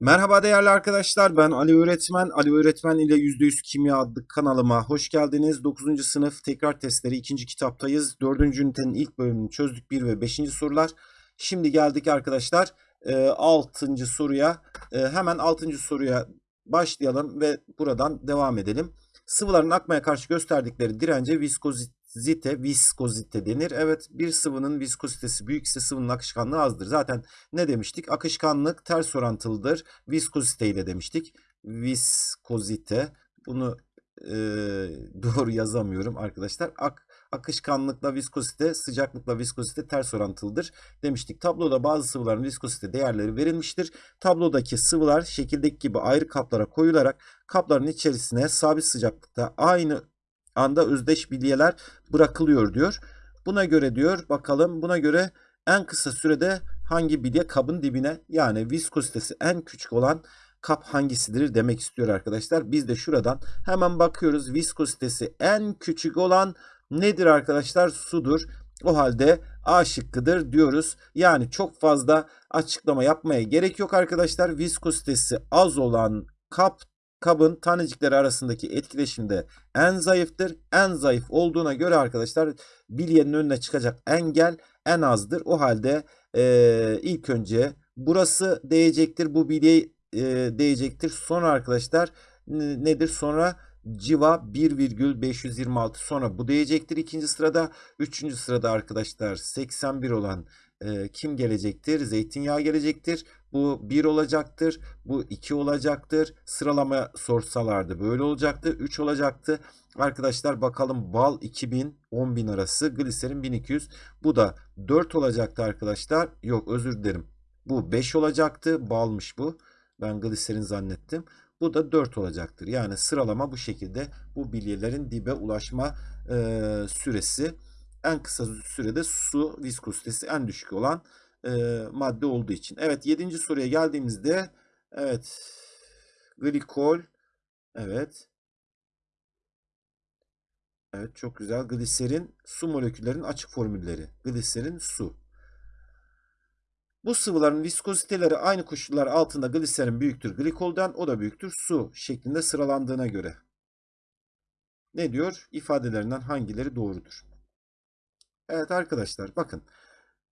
Merhaba değerli arkadaşlar ben Ali Öğretmen. Ali Öğretmen ile %100 Kimya adlı kanalıma hoş geldiniz. 9. sınıf tekrar testleri 2. kitaptayız. 4. ünitenin ilk bölümünü çözdük 1 ve 5. sorular. Şimdi geldik arkadaşlar 6. soruya. E, Hemen 6. soruya başlayalım ve buradan devam edelim. Sıvıların akmaya karşı gösterdikleri dirence viskozite, viskozite denir. Evet bir sıvının viskozitesi büyükse sıvının akışkanlığı azdır. Zaten ne demiştik? Akışkanlık ters orantılıdır. Viskozite ile demiştik. Viskozite. Bunu e, doğru yazamıyorum arkadaşlar. Ak, akışkanlıkla viskozite, sıcaklıkla viskozite ters orantılıdır demiştik. Tabloda bazı sıvıların viskozite değerleri verilmiştir. Tablodaki sıvılar şekildeki gibi ayrı kaplara koyularak kapların içerisine sabit sıcaklıkta aynı anda özdeş bilyeler bırakılıyor diyor. Buna göre diyor bakalım buna göre en kısa sürede hangi bilye kabın dibine yani viskozitesi en küçük olan kap hangisidir demek istiyor arkadaşlar. Biz de şuradan hemen bakıyoruz. Viskozitesi en küçük olan nedir arkadaşlar? Sudur. O halde A şıkkıdır diyoruz. Yani çok fazla açıklama yapmaya gerek yok arkadaşlar. Viskozitesi az olan kap kabın tanecikleri arasındaki etkileşimde en zayıftır. En zayıf olduğuna göre arkadaşlar bilyenin önüne çıkacak engel en azdır. O halde e, ilk önce burası değecektir. Bu bilye e, değecektir. Sonra arkadaşlar nedir? Sonra civa 1,526 sonra bu değecektir ikinci sırada. Üçüncü sırada arkadaşlar 81 olan e, kim gelecektir? Zeytinyağı gelecektir. Bu 1 olacaktır. Bu 2 olacaktır. Sıralama sorsalardı böyle olacaktı. 3 olacaktı. Arkadaşlar bakalım bal 2000 10000 arası gliserin 1200. Bu da 4 olacaktı arkadaşlar. Yok özür dilerim. Bu 5 olacaktı. Balmış bu. Ben gliserin zannettim. Bu da 4 olacaktır. Yani sıralama bu şekilde bu bilyelerin dibe ulaşma e, süresi en kısa sürede su viskozitesi en düşük olan e, madde olduğu için. Evet 7. soruya geldiğimizde evet glikol evet evet çok güzel gliserin su moleküllerin açık formülleri gliserin su bu sıvıların viskoziteleri aynı koşullar altında gliserin büyüktür glikolden, o da büyüktür su şeklinde sıralandığına göre. Ne diyor? İfadelerinden hangileri doğrudur? Evet arkadaşlar bakın.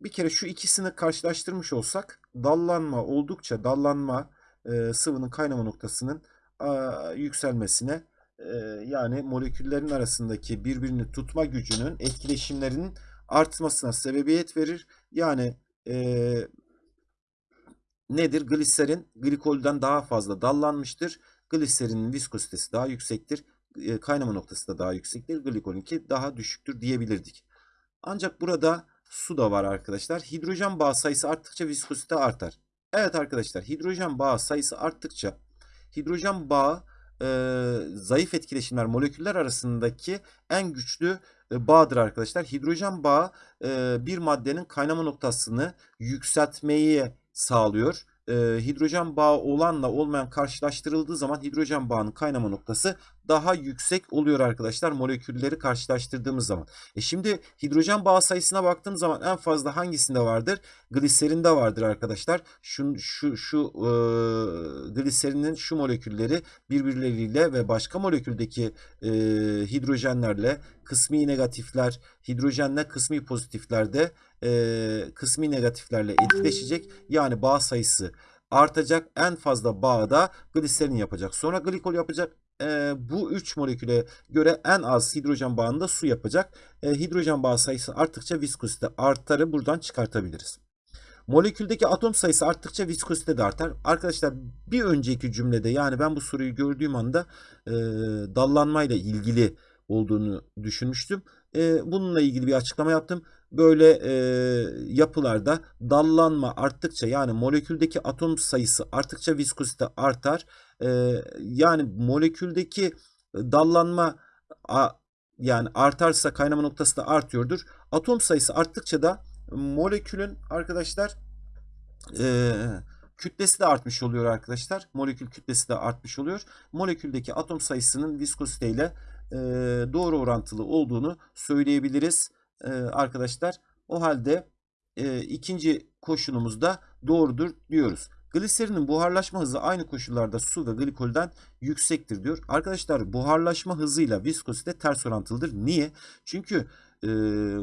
Bir kere şu ikisini karşılaştırmış olsak dallanma oldukça dallanma e, sıvının kaynama noktasının a, yükselmesine e, yani moleküllerin arasındaki birbirini tutma gücünün etkileşimlerinin artmasına sebebiyet verir. Yani e, nedir? Gliserin glikolden daha fazla dallanmıştır. Gliserinin viskozitesi daha yüksektir. E, kaynama noktası da daha yüksektir. Glikolinki daha düşüktür diyebilirdik. Ancak burada su da var arkadaşlar. Hidrojen bağı sayısı arttıkça viskozite artar. Evet arkadaşlar hidrojen bağı sayısı arttıkça hidrojen bağı e, zayıf etkileşimler moleküller arasındaki en güçlü e, bağdır arkadaşlar. Hidrojen bağı e, bir maddenin kaynama noktasını yükseltmeyi sağlıyor e, hidrojen bağı olanla olmayan karşılaştırıldığı zaman hidrojen bağının kaynama noktası daha yüksek oluyor arkadaşlar molekülleri karşılaştırdığımız zaman. E şimdi hidrojen bağı sayısına baktığım zaman en fazla hangisinde vardır? Gliserinde vardır arkadaşlar. Şu şu şu e, gliserinin şu molekülleri birbirleriyle ve başka moleküldeki e, hidrojenlerle kısmi negatifler hidrojenle kısmi pozitiflerde e, kısmi negatiflerle etkileşecek. Yani bağ sayısı artacak. En fazla bağda gliserin yapacak. Sonra glikol yapacak. E, bu üç moleküle göre en az hidrojen bağında su yapacak. E, hidrojen bağ sayısı arttıkça viskozite artarı buradan çıkartabiliriz. Moleküldeki atom sayısı arttıkça viskozite de artar. Arkadaşlar bir önceki cümlede yani ben bu soruyu gördüğüm anda e, dallanmayla ilgili olduğunu düşünmüştüm. E, bununla ilgili bir açıklama yaptım. Böyle e, yapılarda dallanma arttıkça yani moleküldeki atom sayısı arttıkça viskozite artar. Yani moleküldeki dallanma yani artarsa kaynama noktası da artıyordur. Atom sayısı arttıkça da molekülün arkadaşlar kütlesi de artmış oluyor arkadaşlar. Molekül kütlesi de artmış oluyor. Moleküldeki atom sayısının viskozite ile e, doğru orantılı olduğunu söyleyebiliriz arkadaşlar. O halde ikinci koşulumuz da doğrudur diyoruz. Gliserinin buharlaşma hızı aynı koşullarda su ve glikolden yüksektir diyor. Arkadaşlar buharlaşma hızıyla viskozite ters orantılıdır. Niye? Çünkü e,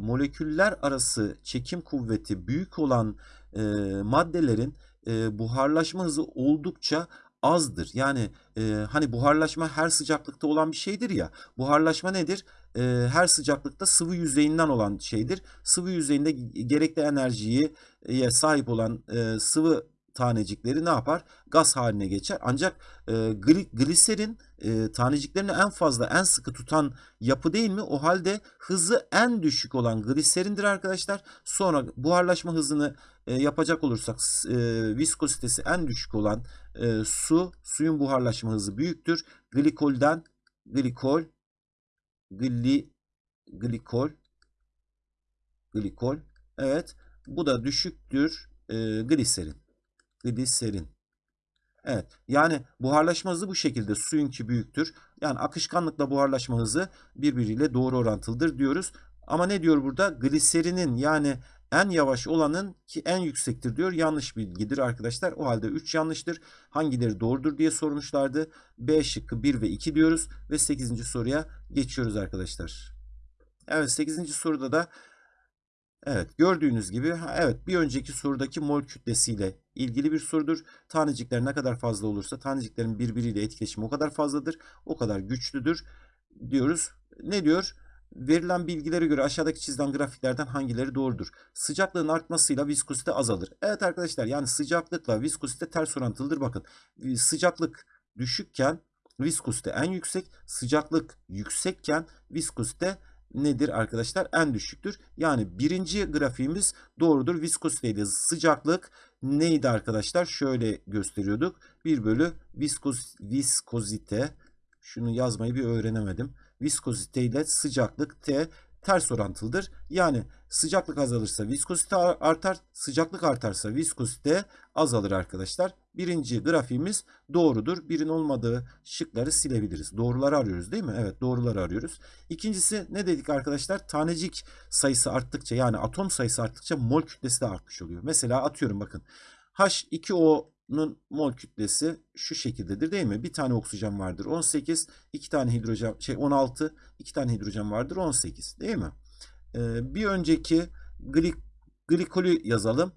moleküller arası çekim kuvveti büyük olan e, maddelerin e, buharlaşma hızı oldukça azdır. Yani e, hani buharlaşma her sıcaklıkta olan bir şeydir ya. Buharlaşma nedir? E, her sıcaklıkta sıvı yüzeyinden olan şeydir. Sıvı yüzeyinde gerekli enerjiye sahip olan e, sıvı tanecikleri ne yapar? Gaz haline geçer. Ancak e, gli, gliserin e, taneciklerini en fazla, en sıkı tutan yapı değil mi? O halde hızı en düşük olan gliserindir arkadaşlar. Sonra buharlaşma hızını e, yapacak olursak e, viskozitesi en düşük olan e, su, suyun buharlaşma hızı büyüktür. Glikolden, glikol, gli, glikol, glikol. Evet, bu da düşüktür e, gliserin. Gliserin. Evet. Yani buharlaşma hızı bu şekilde suyunki büyüktür. Yani akışkanlıkla buharlaşma hızı birbiriyle doğru orantılıdır diyoruz. Ama ne diyor burada? Gliserinin yani en yavaş olanın ki en yüksektir diyor. Yanlış bilgidir arkadaşlar. O halde 3 yanlıştır. Hangileri doğrudur diye sormuşlardı. B şıkkı 1 ve 2 diyoruz. Ve 8. soruya geçiyoruz arkadaşlar. Evet 8. soruda da Evet gördüğünüz gibi evet bir önceki sorudaki mol kütlesiyle ilgili bir sorudur. Tanecikler ne kadar fazla olursa taneciklerin birbiriyle etkileşimi o kadar fazladır. O kadar güçlüdür diyoruz. Ne diyor? Verilen bilgilere göre aşağıdaki çizilen grafiklerden hangileri doğrudur? Sıcaklığın artmasıyla viskozite azalır. Evet arkadaşlar yani sıcaklıkla viskozite ters orantılıdır. Bakın sıcaklık düşükken viskozite en yüksek, sıcaklık yüksekken viskozite nedir arkadaşlar? En düşüktür. Yani birinci grafiğimiz doğrudur. Viskozite ile sıcaklık neydi arkadaşlar? Şöyle gösteriyorduk. 1 bölü viskoz, viskozite. Şunu yazmayı bir öğrenemedim. Viskozite ile sıcaklık T ters orantılıdır. Yani sıcaklık azalırsa viskozite artar, sıcaklık artarsa viskozite azalır arkadaşlar. Birinci grafiğimiz doğrudur. Birin olmadığı şıkları silebiliriz. Doğruları arıyoruz değil mi? Evet doğruları arıyoruz. İkincisi ne dedik arkadaşlar? Tanecik sayısı arttıkça yani atom sayısı arttıkça mol kütlesi de artmış oluyor. Mesela atıyorum bakın. H2O''nun mol kütlesi şu şekildedir değil mi? Bir tane oksijen vardır 18, iki tane hidrojen şey 16, iki tane hidrojen vardır 18 değil mi? Ee, bir önceki glik, glikolü yazalım.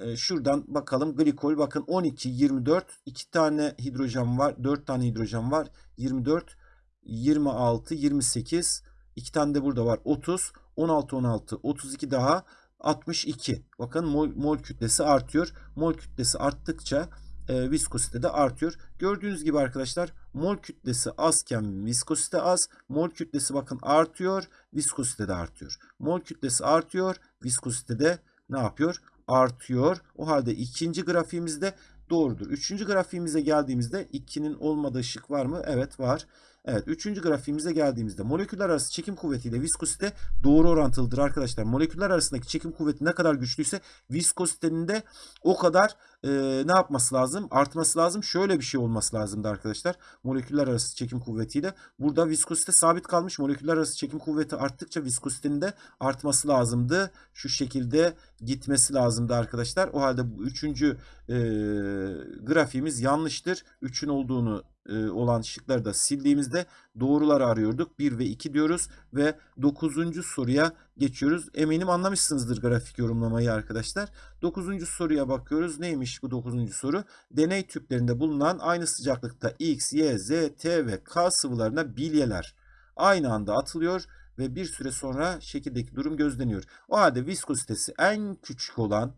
Ee, şuradan bakalım glikol bakın 12, 24, iki tane hidrojen var, 4 tane hidrojen var, 24, 26, 28, iki tane de burada var 30, 16, 16, 32 daha 62. Bakın mol, mol kütlesi artıyor. Mol kütlesi arttıkça e, viskozite de artıyor. Gördüğünüz gibi arkadaşlar mol kütlesi azken viskozite az. Mol kütlesi bakın artıyor. Viskozite de artıyor. Mol kütlesi artıyor. Viskozite de ne yapıyor? Artıyor. O halde ikinci grafiğimizde doğrudur. Üçüncü grafiğimize geldiğimizde 2'nin olmadığı şık var mı? Evet var. Evet üçüncü grafiğimize geldiğimizde moleküller arası çekim kuvvetiyle viskozite doğru orantılıdır arkadaşlar. Moleküller arasındaki çekim kuvveti ne kadar güçlüyse viskozitenin de o kadar e, ne yapması lazım? Artması lazım. Şöyle bir şey olması lazımdı arkadaşlar. Moleküller arası çekim kuvvetiyle. Burada viskozite sabit kalmış. Moleküller arası çekim kuvveti arttıkça viskozitenin de artması lazımdı. Şu şekilde gitmesi lazımdı arkadaşlar. O halde bu üçüncü e, grafiğimiz yanlıştır. 3'ün olduğunu olan şıkları da sildiğimizde doğruları arıyorduk. 1 ve 2 diyoruz ve 9. soruya geçiyoruz. Eminim anlamışsınızdır grafik yorumlamayı arkadaşlar. 9. soruya bakıyoruz. Neymiş bu 9. soru? Deney tüplerinde bulunan aynı sıcaklıkta X, Y, Z, T ve K sıvılarına bilyeler aynı anda atılıyor ve bir süre sonra şekildeki durum gözleniyor. O halde viskozitesi en küçük olan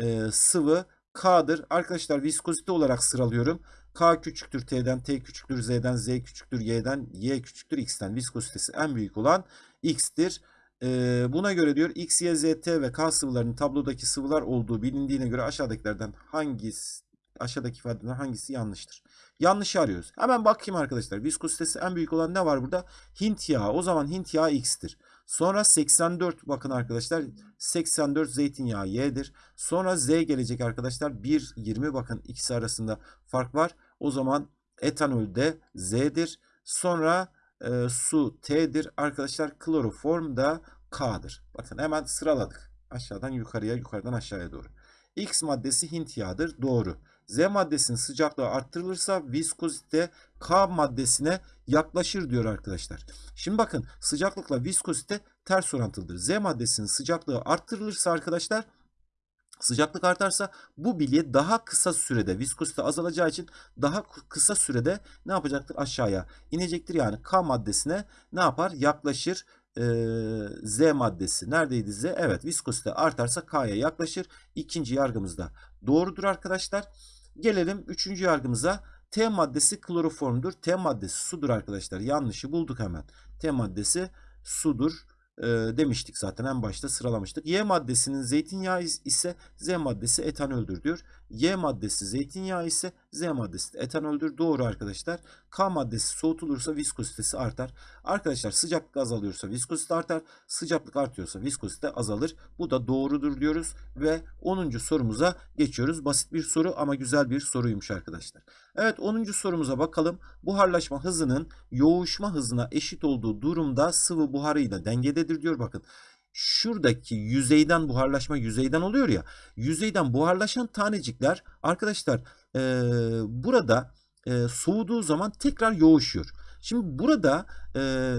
e, sıvı K'dır. Arkadaşlar viskozite olarak sıralıyorum. K küçüktür T'den, T küçüktür Z'den, Z küçüktür Y'den, Y küçüktür X'ten. Viskozitesi en büyük olan X'tir. Ee, buna göre diyor X, Y, Z, T ve K sıvılarının tablodaki sıvılar olduğu bilindiğine göre aşağıdakilerden hangisi aşağıdaki ifadelerden hangisi yanlıştır? Yanlış arıyoruz. Hemen bakayım arkadaşlar. Viskozitesi en büyük olan ne var burada? Hint yağı. O zaman Hint yağı X'tir. Sonra 84 bakın arkadaşlar 84 zeytinyağı Y'dir. Sonra Z gelecek arkadaşlar 1 20 bakın ikisi arasında fark var. O zaman etanol de Z'dir. Sonra e, su T'dir. Arkadaşlar kloroform da K'dır. Bakın hemen sıraladık. Aşağıdan yukarıya yukarıdan aşağıya doğru. X maddesi Hint yağıdır. Doğru. Z maddesinin sıcaklığı arttırılırsa viskozite K maddesine yaklaşır diyor arkadaşlar. Şimdi bakın sıcaklıkla viskozite ters orantılıdır. Z maddesinin sıcaklığı arttırılırsa arkadaşlar Sıcaklık artarsa bu bilye daha kısa sürede viskozite azalacağı için daha kısa sürede ne yapacaktır? Aşağıya inecektir. Yani K maddesine ne yapar? Yaklaşır. Z maddesi. Neredeydi Z? Evet viskozite artarsa K'ya yaklaşır. İkinci yargımız da doğrudur arkadaşlar. Gelelim üçüncü yargımıza. T maddesi kloroformdur. T maddesi sudur arkadaşlar. Yanlışı bulduk hemen. T maddesi sudur e, demiştik zaten en başta sıralamıştık. Y maddesinin zeytinyağı ise Z maddesi etanoldür diyor. Y maddesi zeytinyağı ise Z maddesi etanoldür. Doğru arkadaşlar. K maddesi soğutulursa viskozitesi artar. Arkadaşlar sıcaklık azalıyorsa viskozite artar. Sıcaklık artıyorsa viskozite azalır. Bu da doğrudur diyoruz ve 10. sorumuza geçiyoruz. Basit bir soru ama güzel bir soruymuş arkadaşlar. Evet 10. sorumuza bakalım. Buharlaşma hızının yoğuşma hızına eşit olduğu durumda sıvı buharıyla dengededir diyor. Bakın şuradaki yüzeyden buharlaşma yüzeyden oluyor ya. Yüzeyden buharlaşan tanecikler arkadaşlar e, burada e, soğuduğu zaman tekrar yoğuşuyor. Şimdi burada e,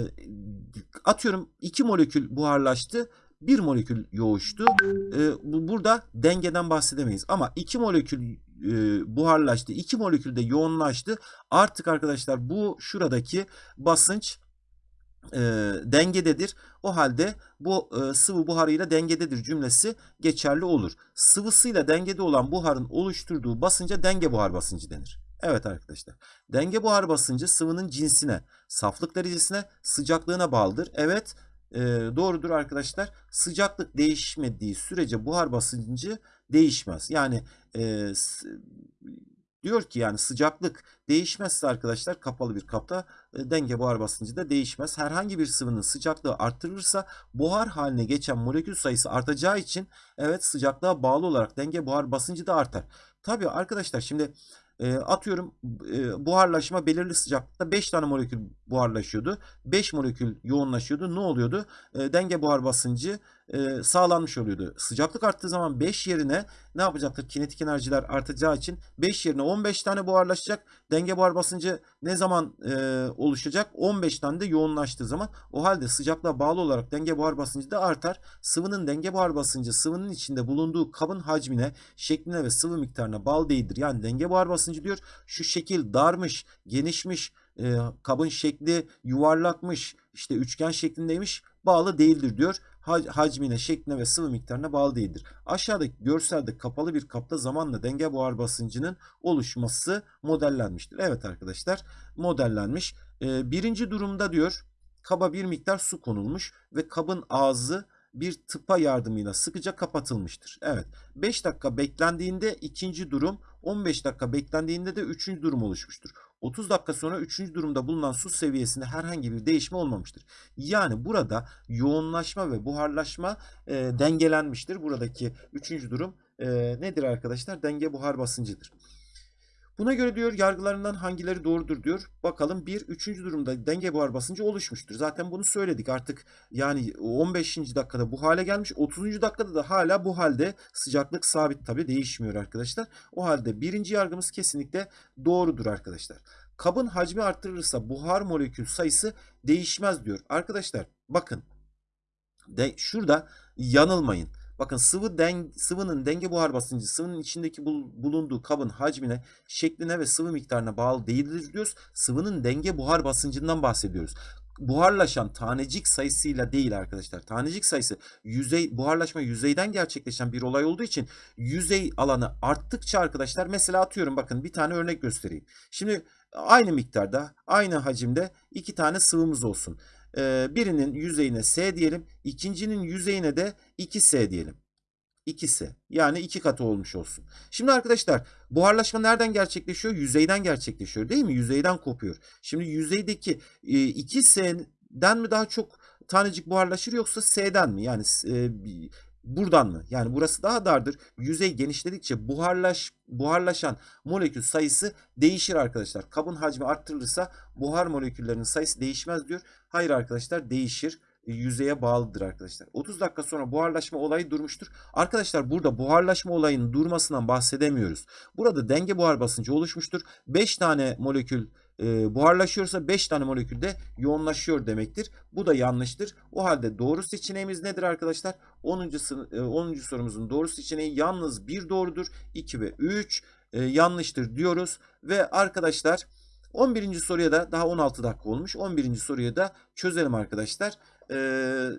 atıyorum 2 molekül buharlaştı. 1 molekül yoğuştu. E, burada dengeden bahsedemeyiz. Ama 2 molekül e, buharlaştı. 2 molekül de yoğunlaştı. Artık arkadaşlar bu şuradaki basınç e, dengededir. O halde bu e, sıvı buharıyla dengededir cümlesi geçerli olur. Sıvısıyla dengede olan buharın oluşturduğu basınca denge buhar basıncı denir. Evet arkadaşlar. Denge buhar basıncı sıvının cinsine, saflık derecesine, sıcaklığına bağlıdır. Evet e, doğrudur arkadaşlar. Sıcaklık değişmediği sürece buhar basıncı değişmez. Yani e, diyor ki yani sıcaklık değişmezse arkadaşlar kapalı bir kapta e, denge buhar basıncı da değişmez. Herhangi bir sıvının sıcaklığı arttırılırsa buhar haline geçen molekül sayısı artacağı için evet sıcaklığa bağlı olarak denge buhar basıncı da artar. Tabii arkadaşlar şimdi e, atıyorum e, buharlaşma belirli sıcaklıkta 5 tane molekül buharlaşıyordu. 5 molekül yoğunlaşıyordu. Ne oluyordu? E, denge buhar basıncı e, sağlanmış oluyordu. Sıcaklık arttığı zaman 5 yerine ne yapacaktır? Kinetik enerjiler artacağı için 5 yerine 15 tane buharlaşacak. Denge buhar basıncı ne zaman e, oluşacak? 15 tane de yoğunlaştığı zaman. O halde sıcaklığa bağlı olarak denge buhar basıncı da artar. Sıvının denge buhar basıncı sıvının içinde bulunduğu kabın hacmine, şekline ve sıvı miktarına bağlı değildir. Yani denge buhar basıncı diyor. Şu şekil darmış, genişmiş, e, kabın şekli yuvarlakmış, işte üçgen şeklindeymiş bağlı değildir diyor. Hacmine, şekline ve sıvı miktarına bağlı değildir. Aşağıdaki görselde kapalı bir kapta zamanla denge buhar basıncının oluşması modellenmiştir. Evet arkadaşlar modellenmiş. Ee, birinci durumda diyor kaba bir miktar su konulmuş ve kabın ağzı bir tıpa yardımıyla sıkıca kapatılmıştır. Evet 5 dakika beklendiğinde ikinci durum 15 dakika beklendiğinde de üçüncü durum oluşmuştur. 30 dakika sonra üçüncü durumda bulunan su seviyesinde herhangi bir değişme olmamıştır. Yani burada yoğunlaşma ve buharlaşma e, dengelenmiştir. Buradaki üçüncü durum e, nedir arkadaşlar? Denge buhar basıncıdır. Buna göre diyor yargılarından hangileri doğrudur diyor. Bakalım bir üçüncü durumda denge buhar basıncı oluşmuştur. Zaten bunu söyledik artık yani 15. dakikada bu hale gelmiş. 30. dakikada da hala bu halde sıcaklık sabit tabi değişmiyor arkadaşlar. O halde birinci yargımız kesinlikle doğrudur arkadaşlar. Kabın hacmi arttırılırsa buhar molekül sayısı değişmez diyor. Arkadaşlar bakın de, şurada yanılmayın. Bakın sıvı den, sıvının denge buhar basıncı sıvının içindeki bulunduğu kabın hacmine, şekline ve sıvı miktarına bağlı değildir diyoruz. Sıvının denge buhar basıncından bahsediyoruz buharlaşan tanecik sayısıyla değil arkadaşlar. Tanecik sayısı yüzey buharlaşma yüzeyden gerçekleşen bir olay olduğu için yüzey alanı arttıkça arkadaşlar mesela atıyorum bakın bir tane örnek göstereyim. Şimdi aynı miktarda aynı hacimde iki tane sıvımız olsun. Ee, birinin yüzeyine S diyelim. ikincinin yüzeyine de 2S diyelim. 2S yani iki katı olmuş olsun. Şimdi arkadaşlar buharlaşma nereden gerçekleşiyor? Yüzeyden gerçekleşiyor değil mi? Yüzeyden kopuyor. Şimdi yüzeydeki 2S'den mi daha çok tanecik buharlaşır yoksa S'den mi? Yani e, buradan mı? Yani burası daha dardır. Yüzey genişledikçe buharlaş buharlaşan molekül sayısı değişir arkadaşlar. Kabın hacmi arttırılırsa buhar moleküllerinin sayısı değişmez diyor. Hayır arkadaşlar değişir. e, yüzeye bağlıdır arkadaşlar. 30 dakika sonra buharlaşma olayı durmuştur. Arkadaşlar burada buharlaşma olayının durmasından bahsedemiyoruz. Burada denge buhar basıncı oluşmuştur. 5 tane molekül e, buharlaşıyorsa 5 tane molekül de yoğunlaşıyor demektir. Bu da yanlıştır. O halde doğru seçeneğimiz nedir arkadaşlar? 10. sını- e, 10. sorumuzun doğru seçeneği yalnız bir doğrudur. 2 ve 3 e, yanlıştır diyoruz. Ve arkadaşlar 11. soruya da daha 16 dakika olmuş. 11. soruyu da çözelim arkadaşlar. Ee,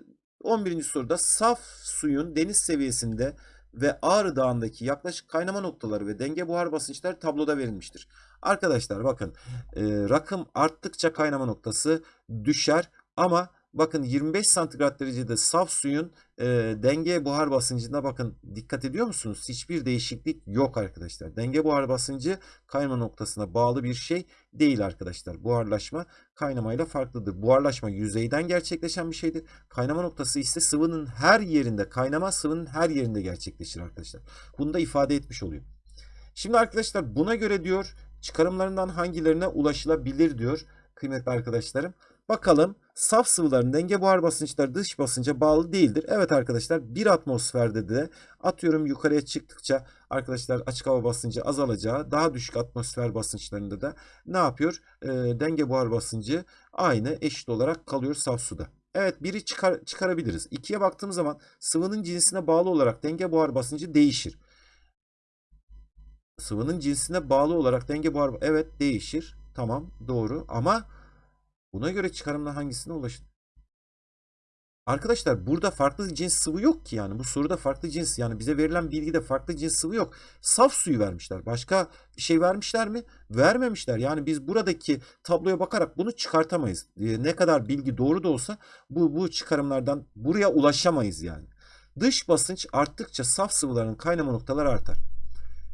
11. soruda saf suyun deniz seviyesinde ve Ağrı Dağı'ndaki yaklaşık kaynama noktaları ve denge buhar basınçları tabloda verilmiştir. Arkadaşlar bakın e, rakım arttıkça kaynama noktası düşer ama bakın 25 santigrat derecede saf suyun e, denge buhar basıncına bakın dikkat ediyor musunuz? Hiçbir değişiklik yok arkadaşlar. Denge buhar basıncı kaynama noktasına bağlı bir şey değil arkadaşlar. Buharlaşma kaynamayla farklıdır. Buharlaşma yüzeyden gerçekleşen bir şeydir. Kaynama noktası ise sıvının her yerinde, kaynama sıvının her yerinde gerçekleşir arkadaşlar. Bunu da ifade etmiş oluyor. Şimdi arkadaşlar buna göre diyor çıkarımlarından hangilerine ulaşılabilir diyor kıymetli arkadaşlarım. Bakalım saf sıvıların denge buhar basınçları dış basınca bağlı değildir. Evet arkadaşlar bir atmosferde de atıyorum yukarıya çıktıkça arkadaşlar açık hava basıncı azalacağı daha düşük atmosfer basınçlarında da ne yapıyor? Ee, denge buhar basıncı aynı eşit olarak kalıyor saf suda. Evet biri çıkar, çıkarabiliriz. İkiye baktığımız zaman sıvının cinsine bağlı olarak denge buhar basıncı değişir. Sıvının cinsine bağlı olarak denge buhar evet değişir. Tamam doğru ama buna göre çıkarımla hangisine ulaşın? Arkadaşlar burada farklı cins sıvı yok ki yani bu soruda farklı cins yani bize verilen bilgide farklı cins sıvı yok. Saf suyu vermişler. Başka bir şey vermişler mi? Vermemişler. Yani biz buradaki tabloya bakarak bunu çıkartamayız. Ee, ne kadar bilgi doğru da olsa bu bu çıkarımlardan buraya ulaşamayız yani. Dış basınç arttıkça saf sıvıların kaynama noktaları artar.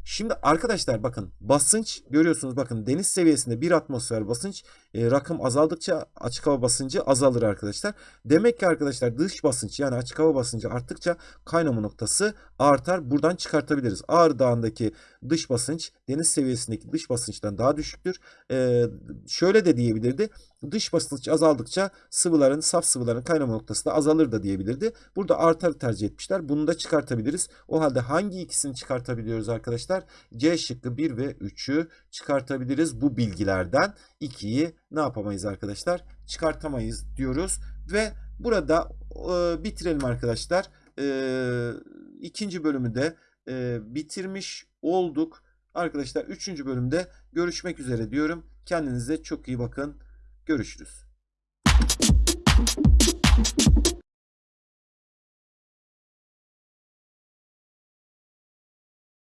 Şimdi arkadaşlar bakın basınç görüyorsunuz bakın deniz seviyesinde bir atmosfer basınç e, rakım azaldıkça açık hava basıncı azalır arkadaşlar. Demek ki arkadaşlar dış basınç yani açık hava basıncı arttıkça kaynama noktası artar. Buradan çıkartabiliriz. Ağrı Dağı'ndaki dış basınç deniz seviyesindeki dış basınçtan daha düşüktür. E, şöyle de diyebilirdi. Dış basınç azaldıkça sıvıların saf sıvıların kaynama noktası da azalır da diyebilirdi. Burada artar tercih etmişler. Bunu da çıkartabiliriz. O halde hangi ikisini çıkartabiliyoruz arkadaşlar? C şıkkı 1 ve 3'ü çıkartabiliriz bu bilgilerden. 2'yi ne yapamayız arkadaşlar? Çıkartamayız diyoruz ve burada e, bitirelim arkadaşlar. E, ikinci bölümü de e, bitirmiş olduk. Arkadaşlar üçüncü bölümde görüşmek üzere diyorum. Kendinize çok iyi bakın. Görüşürüz.